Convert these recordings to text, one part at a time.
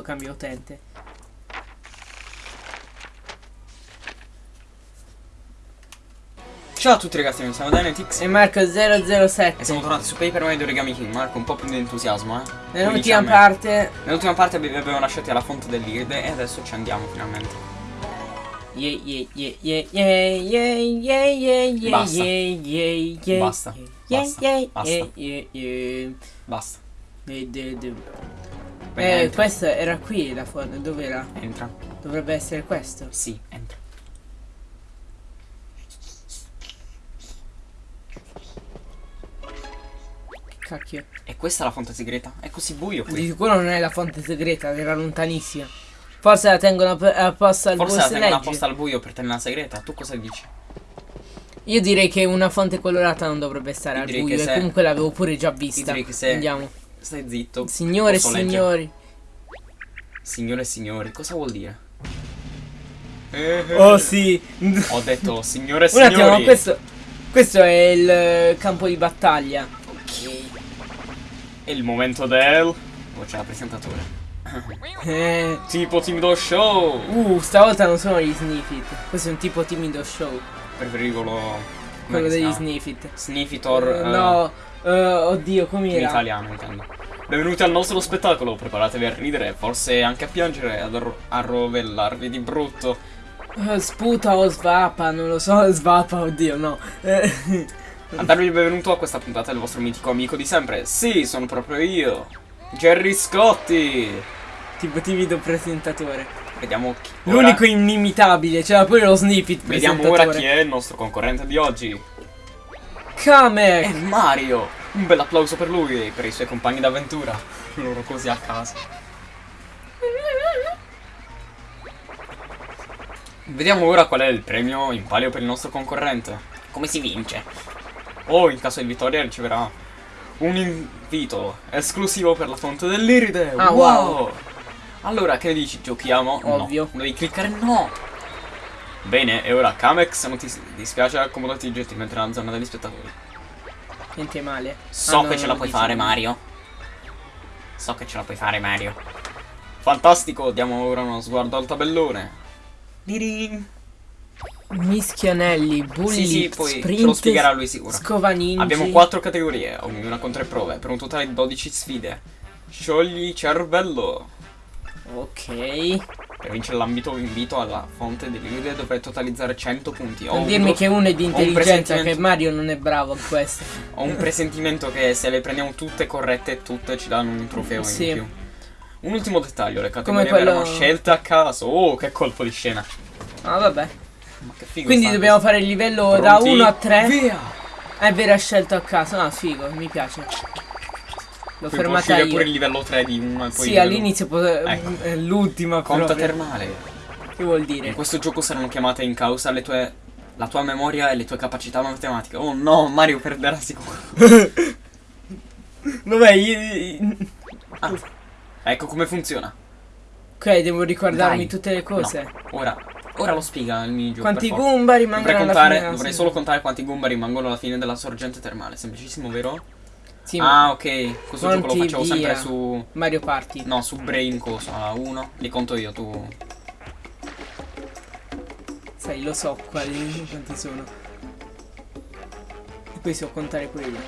cambio utente Ciao a tutti ragazzi, noi siamo Dynatix e Marco007 E siamo tornati su Paper Mario Origami King Marco, un po' più di entusiasmo eh Nell'ultima parte Nell'ultima parte vi abbiamo lasciati alla fonte dell'Irde e adesso ci andiamo finalmente Yeah, yeah, yeah, yeah, yeah, yeah, yeah, yeah, Basta. yeah, yeah, Basta. Basta. Basta. Basta. Basta. Eh, questa era qui la foto, dov'era? Entra. Dovrebbe essere questo. Sì, entra. Che cacchio. E questa è la fonte segreta? È così buio Di qui. sicuro non è la fonte segreta, era lontanissima. Forse la tengono app- apposta al Forse la tengono apposta al buio per tenerla segreta. Tu cosa dici? Io direi che una fonte colorata non dovrebbe stare Io al buio e comunque l'avevo pure già vista. direi che se- Andiamo. Stai zitto. Signore e signori. Signore e signori, cosa vuol dire? Oh sì. Ho detto signore e Un attimo, signori. ma questo, questo è il eh, campo di battaglia. Ok. È il momento del... C'è la presentatore. Eh, Tipo timido show. uh, stavolta non sono gli Sniffit. Questo è un tipo timido show. Preferivo lo... Quello come degli? Sniffit. Sniffitor. Eh, eh, no, eh, oddio, In com'era? italiano intendo. Benvenuti al nostro spettacolo, preparatevi a ridere, forse anche a piangere, ad arro- a rovellarvi di brutto. Eh, sputa o svapa, non lo so, svapa, oddio, no. Eh, A darvi il benvenuto a questa puntata del vostro mitico amico di sempre. Sì, sono proprio io. Jerry Scotti. tipo timido presentatore. Vediamo chi... L'unico inimitabile, c'era pure lo Snippet Vediamo ora chi è il nostro concorrente di oggi. È Kamek! Mario. Un bel applauso per lui e per i suoi compagni d'avventura. Loro così a casa. Vediamo ora qual è il premio in palio per il nostro concorrente. Come si vince? O in caso di vittoria riceverà un invito esclusivo per la fonte dell'Iride. Ah, wow. Allora, che ne dici? Giochiamo? Ovvio. No. Devi cliccare no. Bene, e ora Kamek, se non ti dispiace, accomodati gentilmente nella zona degli spettatori. Niente male. So Ah, no, che ce la puoi dice. fare, Mario. So che ce la puoi fare, Mario. Fantastico, diamo ora uno sguardo al tabellone. Dirin. Mischianelli, bulli, Sì, sì, poi sprint, ce lo spiegherà lui sicuro. Scovaninci. Abbiamo quattro categorie, ognuna con tre prove, per un totale di 12 sfide. Sciogli cervello. Ok. Per vincere l'ambito invito alla fonte dell'Iride dovrei totalizzare 100 punti. Ho Non un dirmi che uno è di intelligenza, che Mario non è bravo in questo. Ho un presentimento che se le prendiamo tutte corrette, tutte ci danno un trofeo Sì. in più. Un ultimo dettaglio, le categorie quello- erano scelte a caso. Oh, che colpo di scena. Ah, vabbè. Ma che figo. Quindi dobbiamo questo. fare il livello da Pronti? 1 a 3. Via! È vero, ha scelto a caso. Ah, figo, mi piace. L'ho fermata io. pure il livello 3 di uno e poi Sì, all'inizio Ecco. è l'ultima Conta proprio. termale. Che vuol In dire? questo gioco saranno chiamate in causa le tue la tua memoria e le tue capacità matematiche. Oh no, Mario perderà sicuro. Vabbè, io... Ah, ecco come funziona. Ok, devo ricordarmi Dai. tutte le cose. No, ora, ora lo spiega il minigioco. Quanti. Goomba rimangono Dovrei, alla contare, fine dovrei solo contare quanti Goomba rimangono alla fine della sorgente termale. Semplicissimo, vero? Sì, ma Ah, ok. Questo gioco lo facevo sempre via. su. Mario Party. No, su Brain cosa? A uno. Li conto io, tu. Sai, lo so quali quanti sono. E poi so contare pure io.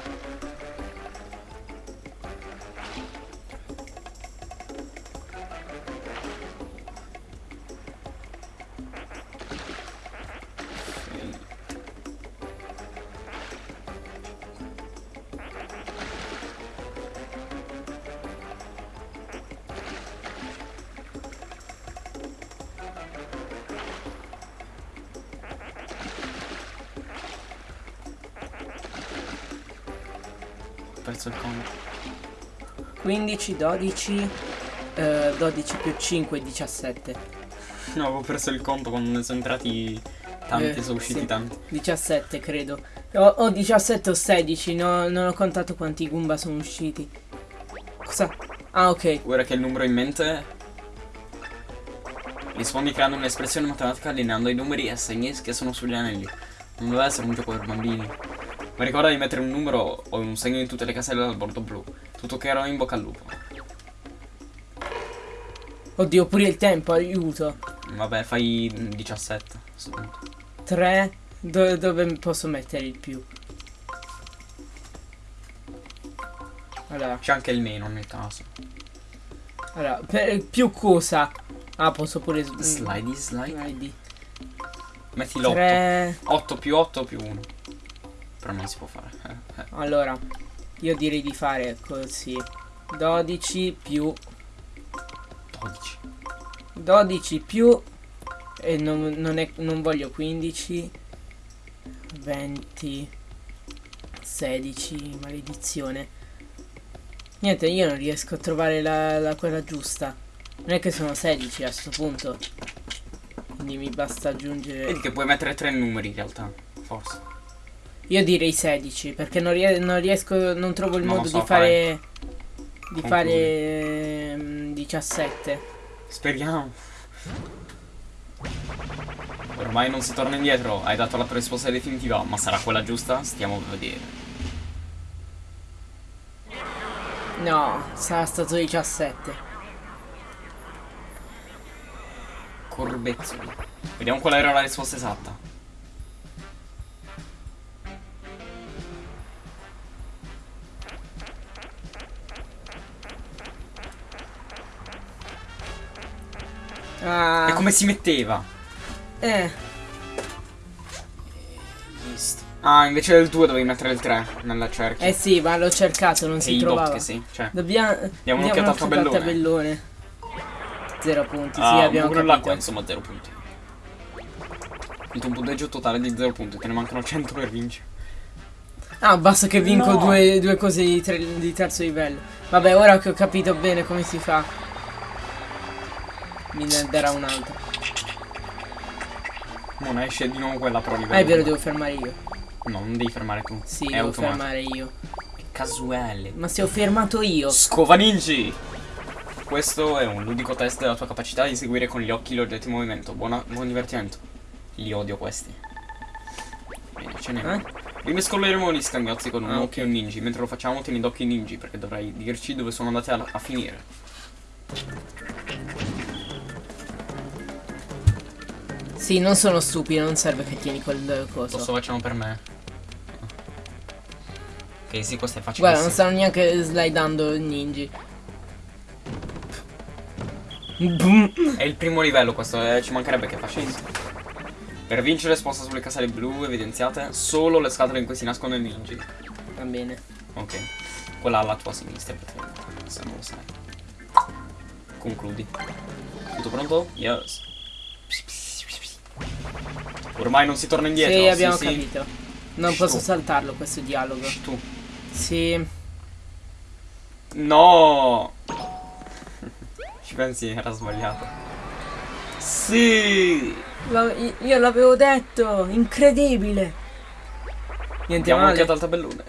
15, 12, eh, 12 più 5, 17. No, avevo perso il conto quando ne sono entrati tanti, Eh, sono usciti sì. tanti. 17 credo. O, o 17 o 16, no, non ho contato quanti Goomba sono usciti. Cosa? Ah, ok. Ora che il numero in mente. Rispondi creando un'espressione matematica allineando i numeri e segni che sono sugli anelli. Non deve essere un gioco per bambini. Ma ricorda di mettere un numero o un segno in tutte le caselle del bordo blu. Tutto chiaro in bocca al lupo. Oddio, pure il tempo, aiuto. Vabbè, fai 17. a sto punto. 3. Do- dove posso mettere il più? Allora, C'è anche il meno nel caso. allora per più cosa? Ah, posso pure s- Slidey, slide. Slidey. Metti l'8. 3. 8 più 8 più 1. Però non si può fare. Allora, io direi di fare così. 12 più 12. 12 più e non, non, è, non voglio 15 20 16 maledizione niente io non riesco a trovare la, la quella giusta non è che sono 16 a sto punto quindi mi basta aggiungere Vedi che puoi mettere tre numeri in realtà. Forse. Io direi 16 perché non, rie- non riesco non trovo il Non modo so, di fare di Concludi. fare ehm, 17 Speriamo. Ormai non si torna indietro. Hai dato la tua risposta definitiva. Ma sarà quella giusta? Stiamo a vedere. no sarà stato 17 Corbezzoli. Vediamo qual era la risposta esatta. Ah, E come si metteva? eh Ah, invece del 2 dovevi mettere il 3 nella cerchia. Eh sì, ma l'ho cercato, non e si trovava. che sì. Cioè. Dobbiamo Diamo un'occhiata al tabellone. tabellone. Zero punti, Ah, sì, abbiamo pure l'acqua, capito. insomma, 0 punti. Il tuo punteggio totale di 0 punti, te ne mancano 100 per vincere. Ah, basta che vinco No. due, due cose di, tre- di terzo livello. Vabbè, ora che ho capito bene come si fa. Mi ne darà un altro. Non esce di nuovo quella livello. Ah, è vero, devo fermare io. No, non devi fermare tu. Sì, è devo automatico. fermare io. È casuale. Ma se ho fermato io. Scova ninji! Questo è un ludico test della tua capacità di seguire con gli occhi gli oggetti in movimento. Buona- buon divertimento. Li odio questi. Bene, ce n'è Eh? Rimescoleremo gli scagnozzi con un Ah, occhio un ninji. Mentre lo facciamo tieni d'occhio i ninji perché dovrai dirci dove sono andati a, a finire. Sì, non sono stupido, non serve che tieni quel coso. Questo facciamo per me. Ok, sì, questo è facile. Guarda, non stanno neanche slidando ninji. È il primo livello questo, eh, ci mancherebbe che facessi. Per vincere sposta sulle caselle blu evidenziate solo le scatole in cui si nascono i ninji. Va bene. Ok. Quella alla tua sinistra, se non lo sai. Concludi. Tutto pronto? Yes. Ormai non si torna indietro. sì, abbiamo sì. capito. Non Shh, posso saltarlo questo dialogo. Tu. Sì. No! Ci pensi era sbagliato. Sì! La- io l'avevo detto, incredibile. Niente Diamo male. al tabellone.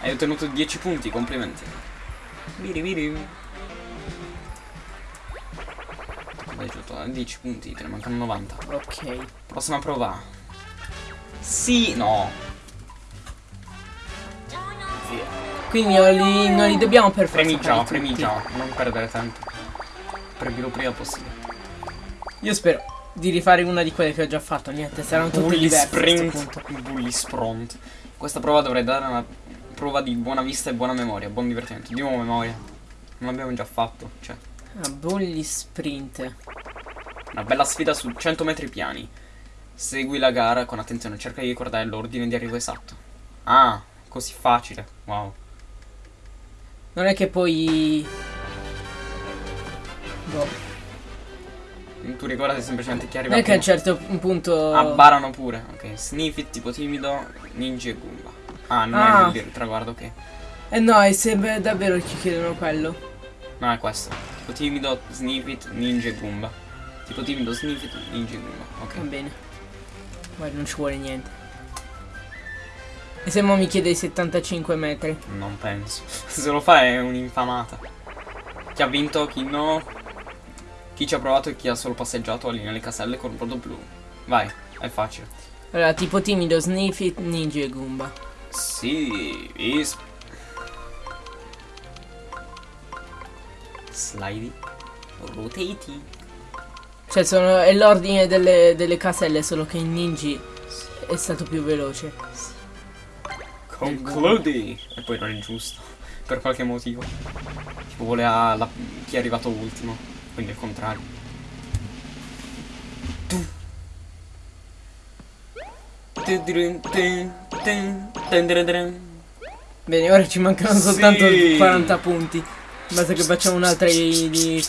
Hai ottenuto 10 punti, complimenti. Viri viri. Hai ottenuto 10 punti, te ne mancano 90. Ok. Prossima prova. Sì, no. Via. Quindi non li, non li dobbiamo per forza Premi premi tutti. già, non perdere tempo. Premilo prima possibile. Io spero di rifare una di quelle che ho già fatto. Niente, saranno tutte Bully diverse sprint. Bully spront. Questa prova dovrei dare una prova di buona vista e buona memoria, buon divertimento. Di nuovo memoria. Non l'abbiamo già fatto. Cioè, Ah, bully sprint. Una bella sfida su 100 metri piani. Segui la gara con attenzione, cerca di ricordare l'ordine di arrivo esatto. Ah, così facile. Wow. Non è che poi... Boh. Tu ricordati semplicemente chi arriva Non è che a un certo punto... Abbarano pure. Ok, Sniffit tipo timido, Ninja e Goomba. Ah, non Ah. è il traguardo, ok. Eh no, è sempre davvero che chiedono quello. No, è questo. Tipo timido, Sniffit, Ninja e Goomba. Tipo timido, Sniffit, Ninja e Goomba. Ok. Va bene. Guarda, non ci vuole niente. E se mo mi chiede i 75 metri? Non penso. Se lo fa è un'infamata. Chi ha vinto, chi no. Chi ci ha provato e chi ha solo passeggiato allinea le caselle con un brodo blu. Vai, è facile. Allora, tipo timido, Sniffit, Ninja e Goomba. Sì, is- Slidey. Rotatey. Cioè, sono, è l'ordine delle, delle caselle, solo che in Ninji è stato più veloce. Concludi. E poi non è giusto. Per qualche motivo. Tipo voleva la- chi è arrivato ultimo. Quindi il contrario. Tu. Bene, ora ci mancano Sì. soltanto 40 punti. Basta che facciamo un'altra di, di,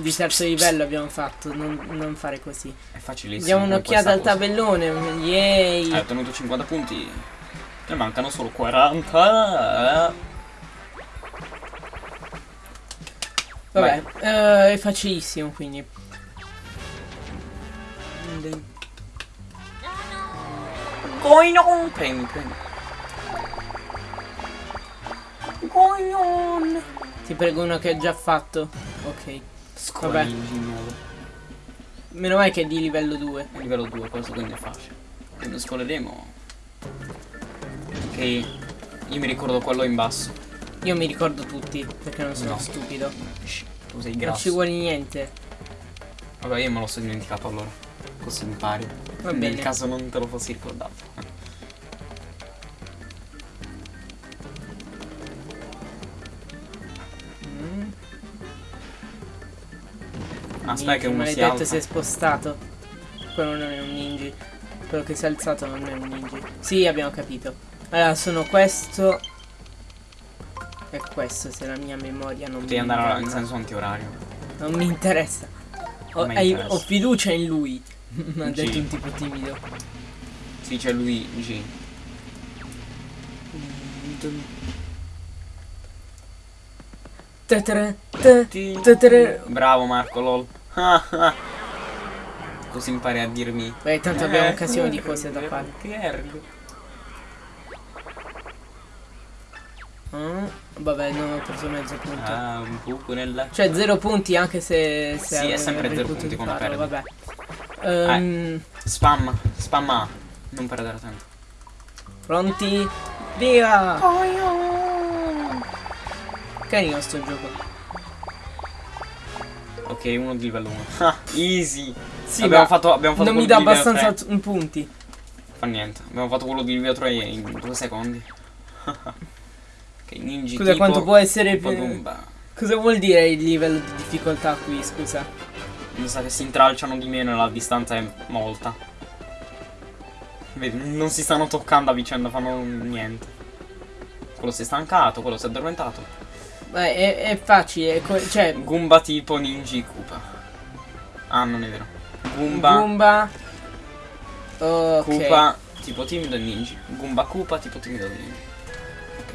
di terzo livello abbiamo fatto, non, non fare così. È facilissimo. Diamo un'occhiata al tabellone, yay! Hai ottenuto 50 punti. Ne mancano solo 40. Vabbè, eh, è facilissimo quindi. Going on. Premi, premi. Ti prego uno che ho già fatto. Ok. Vabbè. Meno male che è di livello 2. È livello 2, questo quindi è facile. Quindi scoleremo. Ok. Io mi ricordo quello in basso. Io mi ricordo tutti, perché non sono No. stupido. Shh, tu sei Non grasso. ci vuole niente. Vabbè, io me lo sono dimenticato allora. Così impari. Va Nel bene. caso non te lo fossi ricordato. Aspetta che uno si maledetto alza. si è spostato. Quello non è un ninja. Quello che si è alzato non è un ninja. Sì, abbiamo capito. Allora, sono questo. E questo, se la mia memoria non Devi mi andare in senso antiorario. Non mi interessa. Ho, hai- interessa. ho fiducia in lui. Mi ha detto un tipo timido. Sì, c'è te- tetere. Bravo Marco, lol. Così impari a dirmi. Beh, tanto abbiamo Eh, un casino di cose da fare. Che ergo. Ah, vabbè, non ho preso mezzo punto. Ah, un buco nella. Cioè, zero punti anche se. se Sì, è sempre zero punti quando farlo, perdi. Vabbè. Ehm, Spam, spamma. Non perdere tempo. Pronti? Via! Carino sto gioco. Ok, uno di livello 1. Ah, easy. Sì, abbiamo ma fatto, abbiamo fatto non mi dà abbastanza 3. t- punti. Fa niente. Abbiamo fatto quello di livello 3 in due secondi. ok, ninja Scusa, tipo, quanto può essere tipo più-. Cosa vuol dire il livello di difficoltà qui, scusa? Mi sa che si intralciano di meno e la distanza è molta. Vedi, non si stanno toccando a vicenda, fanno niente. Quello si è stancato, quello si è addormentato. Beh, è, è facile, è cioè Goomba tipo Ninja Koopa. Ah, non è vero. Goomba, Goomba. Ok. Koopa tipo timido e ninja. Goomba Koopa tipo timido e ninja. Ok.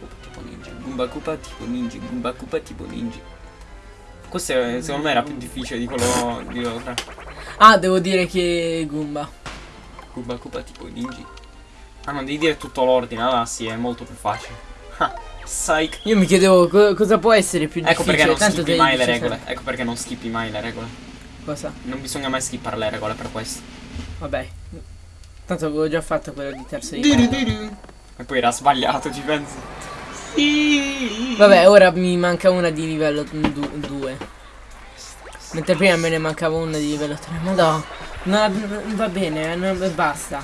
Koopa tipo ninja. Goomba Koopa tipo ninja. Goomba Koopa tipo ninja. Questo è- secondo me era più difficile di quello di 3. Ah, devo dire che Goomba. Koopa Koopa tipo ninja. Ah, non devi dire tutto l'ordine, allora sì, è molto più facile. Psych. Io mi chiedevo co- cosa può essere più Ecco difficile. perché non te mai le regole. Ecco perché non skippi mai le regole. Cosa? Non bisogna mai skippare le regole per questo. Vabbè. Tanto avevo già fatto quello di terzo livello. E poi era sbagliato, ci pensi? Sì. Vabbè, ora mi manca una di livello 2. Mentre prima me ne mancava una di livello 3. Ma no, no, no, va bene, non- basta.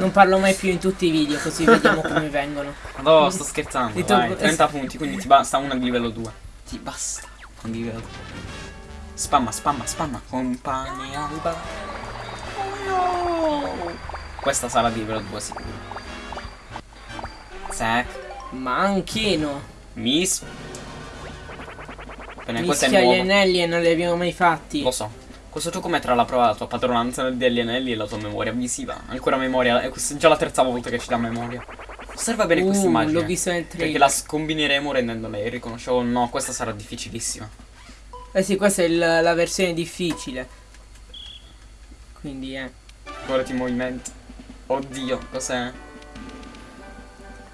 Non parlo mai più in tutti i video, così vediamo come vengono. No, sto scherzando. Vai, 30 punti, quindi ti basta una di livello 2. Ti basta di livello 2. Spamma, spamma, spamma. Compagni alba. Questa sarà di livello 2 sicuro. Zack. Manchino. Miss. Bene, questo è Mischia gli nuovo. anelli e non li abbiamo mai fatti. Lo so. Questo gioco metterà alla prova la tua padronanza degli anelli e la tua memoria visiva. Ancora memoria. È questa già la terza volta che ci dà memoria. Osserva bene questa Uh, immagine. l'ho visto nel Perché trailer. la scombineremo rendendola irriconoscibile. No, questa sarà difficilissima. Eh sì, questa è il- la versione difficile. Quindi, eh. Guardati i movimenti. Oddio, cos'è?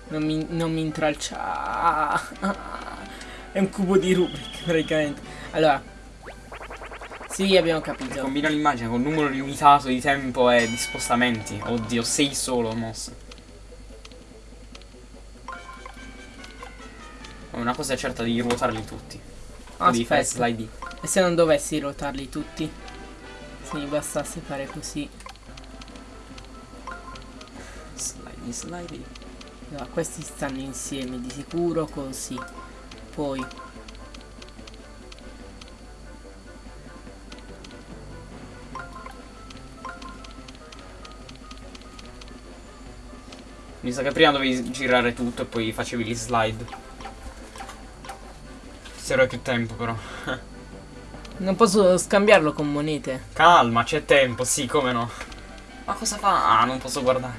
Non mi, non mi intralcia. È un cubo di Rubik, praticamente. Allora. Sì, abbiamo capito. Combina l'immagine con un numero limitato di tempo e di spostamenti. Oddio, sei solo mosse. Ma Una cosa è certa di ruotarli tutti. Devi fare Aspetta. slide. E se non dovessi rotarli tutti? Se mi bastasse fare così. Slide, slide. Allora, questi stanno insieme di sicuro così. Poi Mi sa che prima dovevi girare tutto e poi facevi gli slide. Serve più tempo però. non posso scambiarlo con monete. Calma, c'è tempo, sì, come no. Ma cosa fa? Ah, non posso guardare.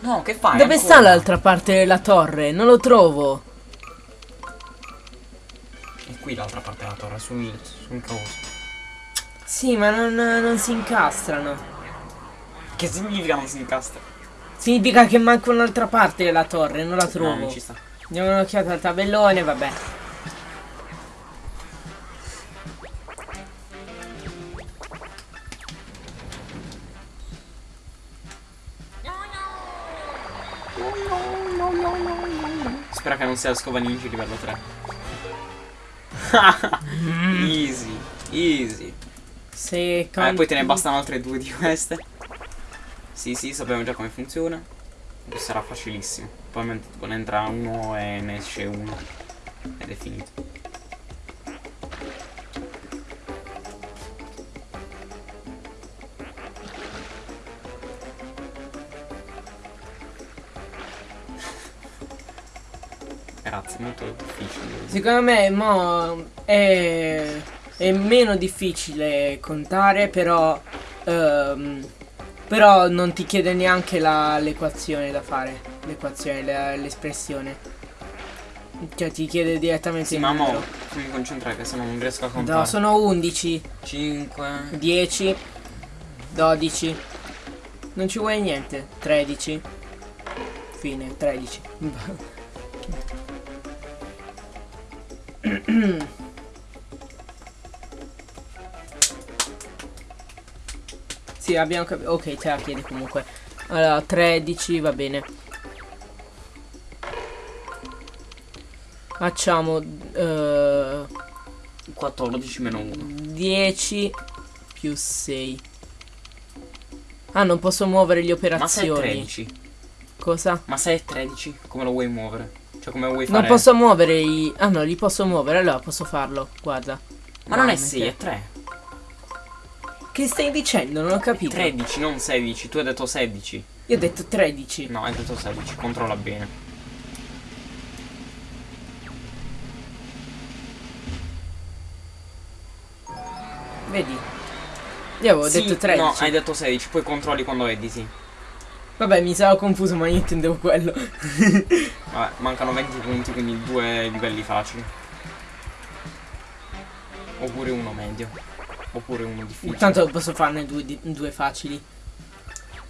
No, che fai? Dove ancora? sta l'altra parte della torre? Non lo trovo. È qui l'altra parte della torre, sul, sul coso. Sì, ma non, non si incastrano. Che significa non si incastra? Significa che manca un'altra parte della torre, non la No, trovo. non ci sta. Diamo un'occhiata al tabellone, vabbè. Spera che non sia scopa ninja livello 3. easy, easy. Se Eh, conti- poi te ne bastano altre due di queste. Sì, sì, sappiamo già come funziona. Sarà facilissimo. Tipo ne entra uno e ne esce uno. Ed è finito. Grazie, molto difficile. Secondo me mo è, è meno difficile contare, però ehm, però non ti chiede neanche la- l'equazione da fare, l'equazione, l'espressione. Cioè ti chiede direttamente Sì, il ma mo numero. fammi concentrare che se no non riesco a No, contare. sono 11, 5 10, 12. Non ci vuoi niente. 13. Fine, 13. sì, abbiamo capito. Ok, te la chiedi comunque. Allora, 13, va bene. Facciamo eh, 14 meno 1. 10 più 6. Ah, non posso muovere le Ma operazioni. 13? Cosa? Ma se è 13? Come lo vuoi muovere? Cioè come vuoi fare? Non posso muovere i... Ah no, li posso muovere, allora posso farlo. Guarda. Ma non è Veramente. 6, è 3. Che stai dicendo? Non ho capito. 13, non 16. Tu hai detto 16. Io ho detto 13. No, hai detto 16. Controlla bene. Vedi? Io avevo Sì, detto 13. No, hai detto 16. Poi controlli quando editi. Vabbè, mi stavo confuso, ma io intendevo quello. Vabbè, mancano 20 punti, quindi due livelli facili. Oppure uno medio. Oppure uno difficile. Intanto posso farne due, di- due facili.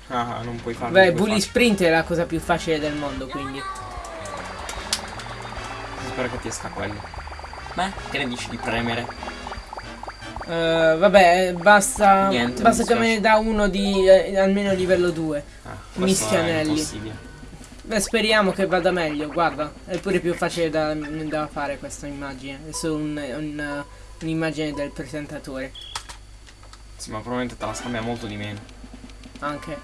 Ah, non puoi farlo. Beh, Bully facili. Sprint è la cosa più facile del mondo, quindi. Spero che ti esca quello. Beh, che ne dici di premere? Eh, vabbè, basta. Niente, basta che me ne dà uno di eh, almeno livello 2. Ah, Mischianelli. Beh, speriamo che vada meglio, guarda. È pure più facile da, da fare questa immagine. È solo un- un- un'immagine del presentatore. Sì, ma probabilmente te la scambia molto di meno. Anche.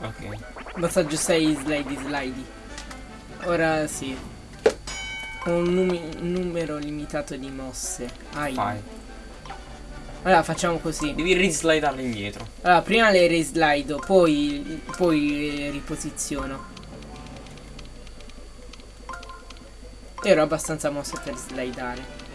Ok. Basta aggiustare i slide, i slide. Ora sì. Con un un numero limitato di mosse. Ai. Fai. Allora facciamo così. Devi rislidarle indietro. Allora, prima le rislido, poi, poi le riposiziono. Ero abbastanza mosso per slidare.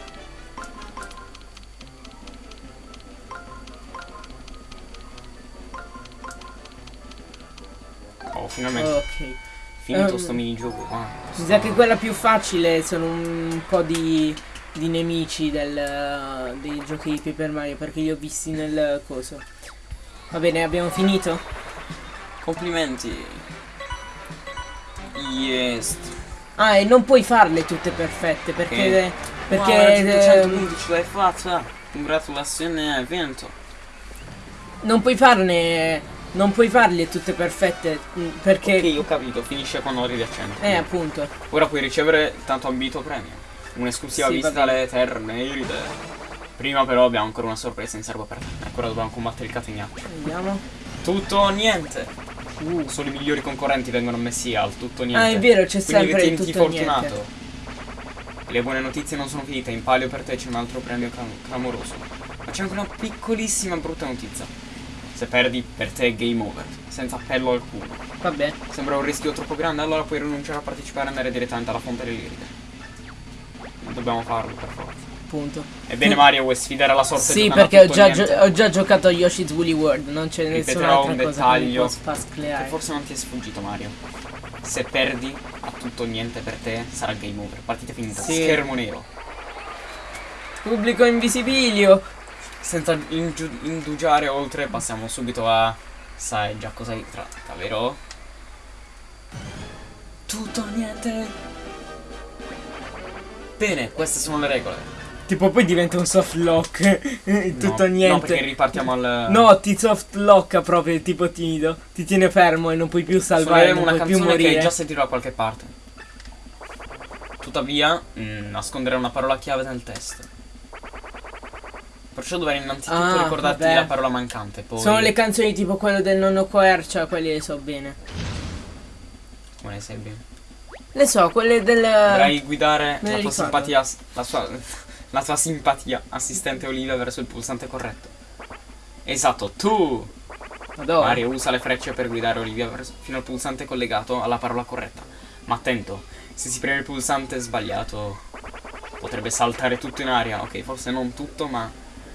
Oh, finalmente. Ok. Finito ehm, sto minigioco qua. Mi sa che quella più facile sono un po' di, di nemici del, dei giochi di Paper Mario perché li ho visti nel coso. Va bene, abbiamo finito? Complimenti. Yes. Ah, e non puoi farle tutte perfette perché... Perché... Wow, ehm, 111 ce l'hai fatta. Congratulazioni, hai vinto. non puoi farne non puoi farle tutte perfette mm, perché... Ok, ho capito, finisce quando arrivi a 100. Eh, appunto. Ora puoi ricevere tanto ambito premio. Un'esclusiva Sì, bene. alle terre iride. Prima però abbiamo ancora una sorpresa in serbo per te. Ancora dobbiamo combattere il catenaccio. Vediamo. Tutto o niente. Uh. Solo i migliori concorrenti vengono messi al tutto niente. Ah, è vero, c'è sempre il tutto fortunato. niente. Le buone notizie non sono finite, in palio per te c'è un altro premio clam- clamoroso. Ma c'è anche una piccolissima brutta notizia. Se perdi, per te è game over, senza appello alcuno. Vabbè. Sembra un rischio troppo grande, allora puoi rinunciare a partecipare e andare direttamente alla fonte dell'iride. Ma dobbiamo farlo per forza. Punto. Ebbene Mario, vuoi sfidare la sorte di Sì, perché ho già, ho già giocato a Yoshi's Woolly World, non c'è nessun'altra un dettaglio. Che forse non ti è sfuggito Mario. Se perdi, a tutto o niente per te, sarà game over. Partita finita, Sì. schermo nero. Pubblico invisibilio. Senza indugiare oltre, passiamo subito a. Sai già cosa si tratta, vero? Tutto o niente. Bene, queste sono le regole. Tipo poi diventa un soft lock. Tutto No, o niente. No, perché ripartiamo al. No, ti soft locka proprio, tipo timido. Ti tiene fermo e non puoi più salvare, Suoneremo non una puoi più canzone che morire. hai già sentito da qualche parte. Tuttavia, mm, nasconderò una parola chiave nel testo. Perciò dovrei innanzitutto Ah, ricordarti vabbè. la parola mancante. Poi. Sono le canzoni tipo quello del nonno Quercia, quelli le so bene. Come ne sai bene? Le so, quelle del... Dovrai guidare la le tua ricordo. simpatia. La, sua, la tua simpatia, assistente Olivia, verso il pulsante corretto. Esatto, tu! Madonna. Mario usa le frecce per guidare Olivia fino al pulsante collegato alla parola corretta. Ma attento, se si preme il pulsante sbagliato, potrebbe saltare tutto in aria. Ok, forse non tutto, ma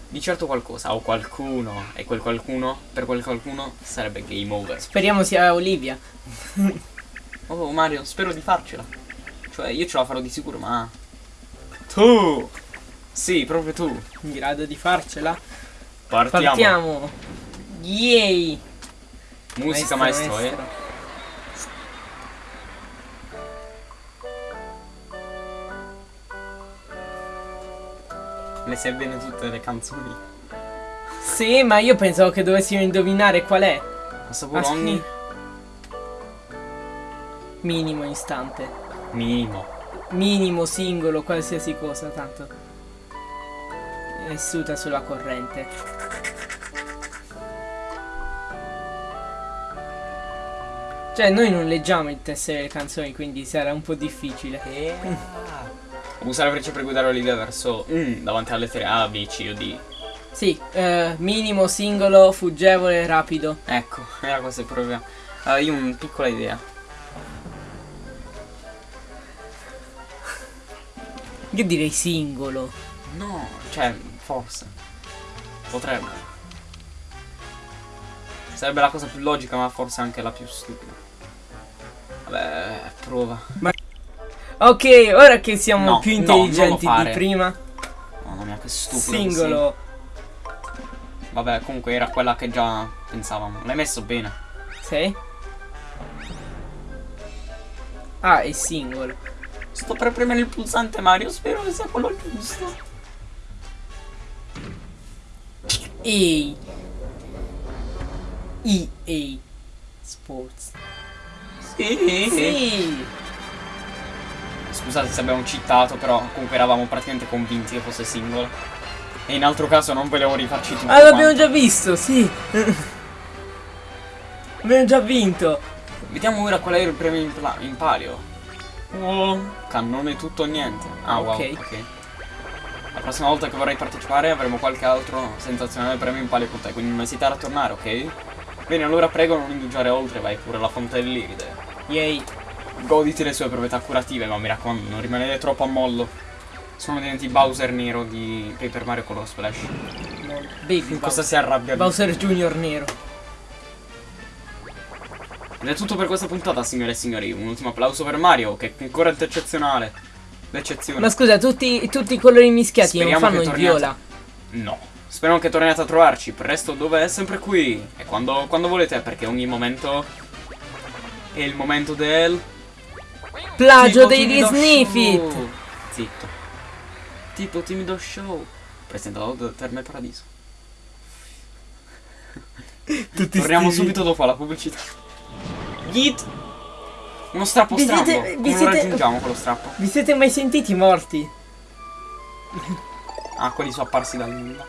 di certo qualcosa. O qualcuno. E quel qualcuno, per quel qualcuno, sarebbe game over. Speriamo sia Olivia. Oh Mario, spero di farcela. Cioè, io ce la farò di sicuro, ma. Tu! Sì, proprio tu. In grado di farcela. Partiamo. Partiamo. Yay. Musica maestro, eh. Le sai bene tutte le canzoni. Sì, ma io pensavo che dovessimo indovinare qual è. A sapore Ah, ogni Minimo istante. minimo. Minimo, singolo, qualsiasi cosa, tanto. È suta sulla corrente. Cioè, noi non leggiamo il testo delle canzoni, quindi sarà un po' difficile. Usa la freccia per guidare Olivia verso mm, davanti alle lettere A, B, C o D. Sì, eh, minimo, singolo, fuggevole, rapido. Ecco, era questa il problema. Allora, io ho una piccola idea. Io direi singolo. No, cioè, forse. Potrebbe. Sarebbe la cosa più logica, ma forse anche la più stupida. Vabbè, prova. Ok, ora che siamo No, più no, intelligenti di fare. prima, Mamma mia, che stupido. singolo. sei. Vabbè, comunque era quella che già pensavamo. L'hai messo bene. Sì. Ah, è singolo. Sto per premere il pulsante Mario, spero che sia quello giusto. EA. EA Sports. Sì. Sì. Scusate se abbiamo citato, però comunque eravamo praticamente convinti che fosse singolo. E in altro caso non volevo rifarci tutto. Ah, l'abbiamo già visto, sì. abbiamo già vinto. Vediamo ora qual è il premio in, in palio. Oh, cannone tutto o niente. Ah, wow, Ok. ok. La prossima volta che vorrai partecipare avremo qualche altro sensazionale premio in palio con te, quindi non esitare a tornare, ok? Bene, allora prego non indugiare oltre, vai pure alla fonte dell'iride. Yay. Goditi le sue proprietà curative, ma mi raccomando, non rimanere troppo a mollo. Sono diventi Bowser nero di Paper Mario Color Splash. Baby Cosa Bowser. si arrabbia? Bowser Junior nero. Ed è tutto per questa puntata, signore e signori. Un ultimo applauso per Mario, che è ancora eccezionale. L'eccezione. Ma scusa, tutti, tutti i colori mischiati Speriamo non fanno il viola. No. Spero che torniate a trovarci. Presto dove è sempre qui. E quando, quando volete, perché ogni momento è il momento del. Plagio Tipo dei timido Disney show. Fit. Zitto. Tipo timido show. Presentato da Terme Paradiso. Tutti Torniamo sti- subito dopo la pubblicità. Yeet! Uno strappo Vi strambo. siete- vi siete- raggiungiamo quello strappo? Vi siete mai sentiti morti? Ah, quelli sono apparsi dal nulla.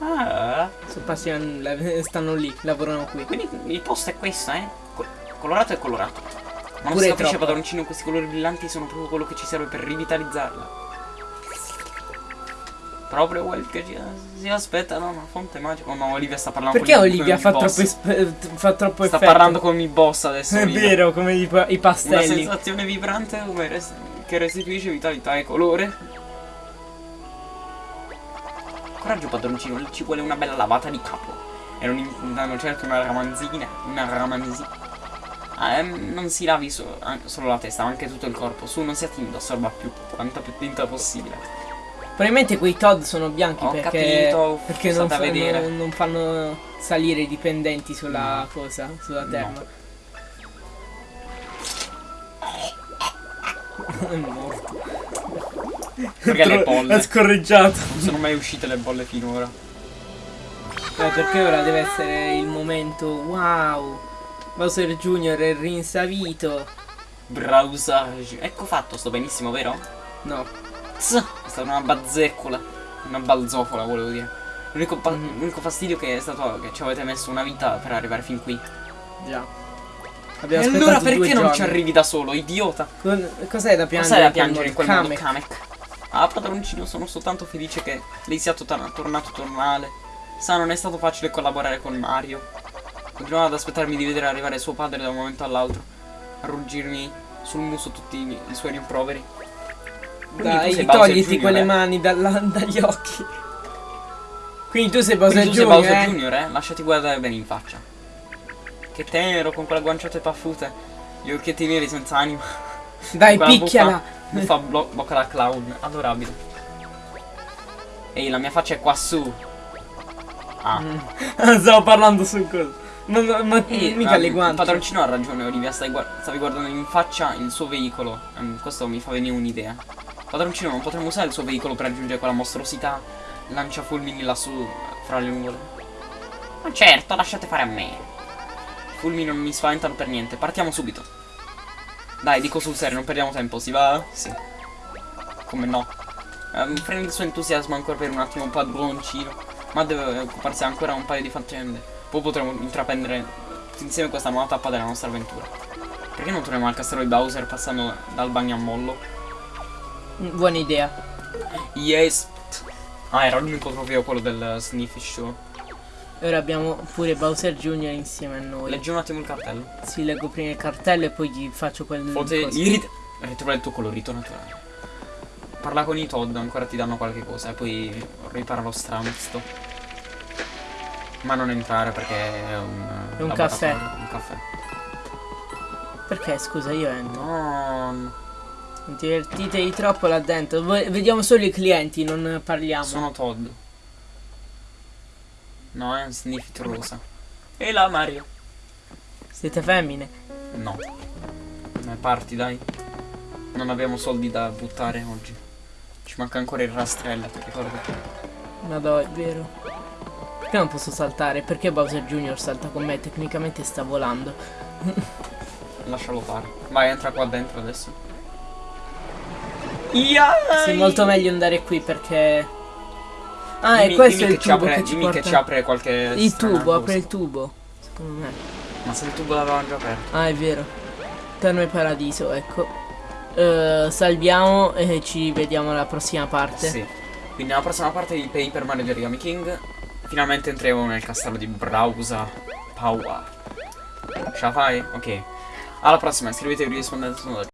Ah, Sono passi a nulla, stanno lì, lavorano qui. quindi il posto è questo, eh? Co- colorato è colorato. Ma non Pure si capisce, troppo. padroncino, questi colori brillanti sono proprio quello che ci serve per rivitalizzarla. Proprio quel che ci si aspetta da una fonte magica. Oh no, Olivia sta parlando Perché con Olivia fa troppo, esp- fa troppo Sta effetto? parlando con i boss adesso. È Olivia. vero, come i, i Una pastelli. sensazione vibrante come res- che restituisce vitalità e colore. Coraggio padroncino, ci vuole una bella lavata di capo. E non impuntano certo una ramanzina, una ramanzina. Ah, ehm, non si lavi so- solo la testa, ma anche tutto il corpo. Su, non sia timido, assorba più quanta più tinta possibile. Probabilmente quei Todd sono bianchi Ho perché, capito, perché non, fa- vedere. non- non fanno salire i dipendenti sulla cosa, sulla terra. È morto. Perché le Ha bolle? scorreggiato. Non sono mai uscite le bolle finora. Eh, perché ora deve essere il momento wow. Bowser Jr. è rinsavito. Browsage. Ecco fatto, sto benissimo, vero? No. Tss, stata una bazzeccola. Una balzofola, volevo dire. L'unico, l'unico fastidio che è stato che ci avete messo una vita per arrivare fin qui. Già. E Abbiamo allora perché non giorni. ci arrivi da solo, idiota? Cos'è da piangere? Cos'è da in quel piangere in quel Kamek. Kamek? Ah, padroncino, sono soltanto felice che lei sia to- tornato tornale. Sa, non è stato facile collaborare con Mario. Continuavo ad aspettarmi di vedere arrivare suo padre da un momento all'altro. A ruggirmi sul muso tutti i, i suoi rimproveri. Quindi Dai, sei togliti quelle eh? mani dalla- dagli occhi. Quindi tu sei Bowser Quindi tu sei Junior, Bowser eh? Junior, eh? Lasciati guardare bene in faccia. Che tenero con quelle guanciotte paffute. Gli occhietti neri senza anima. Dai, picchiala. Mi fa blo- bocca da clown. Adorabile. Ehi, la mia faccia è qua su. Ah. Mm. Stavo parlando su cosa. Ma, ma, ma Ehi, mica le Il guance. padroncino ha ragione, Olivia. Stai guard- stavi guardando in faccia il suo veicolo. Ehm, questo mi fa venire un'idea. Padroncino, non potremmo usare il suo veicolo per raggiungere quella mostruosità lancia fulmini lassù fra le nuvole. Ma certo, lasciate fare a me. I fulmini non mi spaventano per niente. Partiamo subito. Dai, dico sul serio, non perdiamo tempo, si va? Sì. Come no? Ehm, prendi il suo entusiasmo ancora per un attimo, padroncino. Ma deve occuparsi ancora un paio di faccende. Poi potremo intraprendere insieme questa nuova tappa della nostra avventura. Perché non torniamo al castello di Bowser passando dal bagno a mollo? Mm, Buona idea. Yes! Ah, era l'unico trofeo quello del Sniffy Show. E ora abbiamo pure Bowser Jr. insieme a noi. Leggi un attimo il cartello. Si leggo prima il cartello e poi gli faccio quel Fote coso. irit- Ritrova il tuo colorito naturale. Parla con i Todd, ancora ti danno qualche cosa e poi ripara lo stramsto. Ma non entrare perché è un. È un caffè. Un caffè. Perché scusa, io entro. No. Non ti divertitevi troppo là dentro. Voi- vediamo solo i clienti, non parliamo. Sono Todd. No, è un Sniffit rosa. E là Mario. Siete femmine? No. Ma parti dai. Non abbiamo soldi da buttare oggi. Ci manca ancora il rastrello, ti ricordo? Ma no, è vero. Perché non posso saltare? Perché Bowser Jr. salta con me? Tecnicamente sta volando. Lascialo fare. Vai, entra qua dentro adesso. Yai! Sì, molto meglio andare qui perché... Ah, Dimmi- e questo è il tubo apre, che ci dimmi porta... che ci apre qualche Il tubo, cosa. apre il tubo. Secondo me. Ma se il tubo l'avevamo già aperto. Ah, è vero. Terme Paradiso, ecco. Eh, salviamo e ci vediamo alla prossima parte. Sì. Quindi nella prossima parte di Paper Mario di Origami King finalmente entriamo nel castello di Browser Power. Ce la fai? Ok. Alla prossima, iscrivetevi rispondendo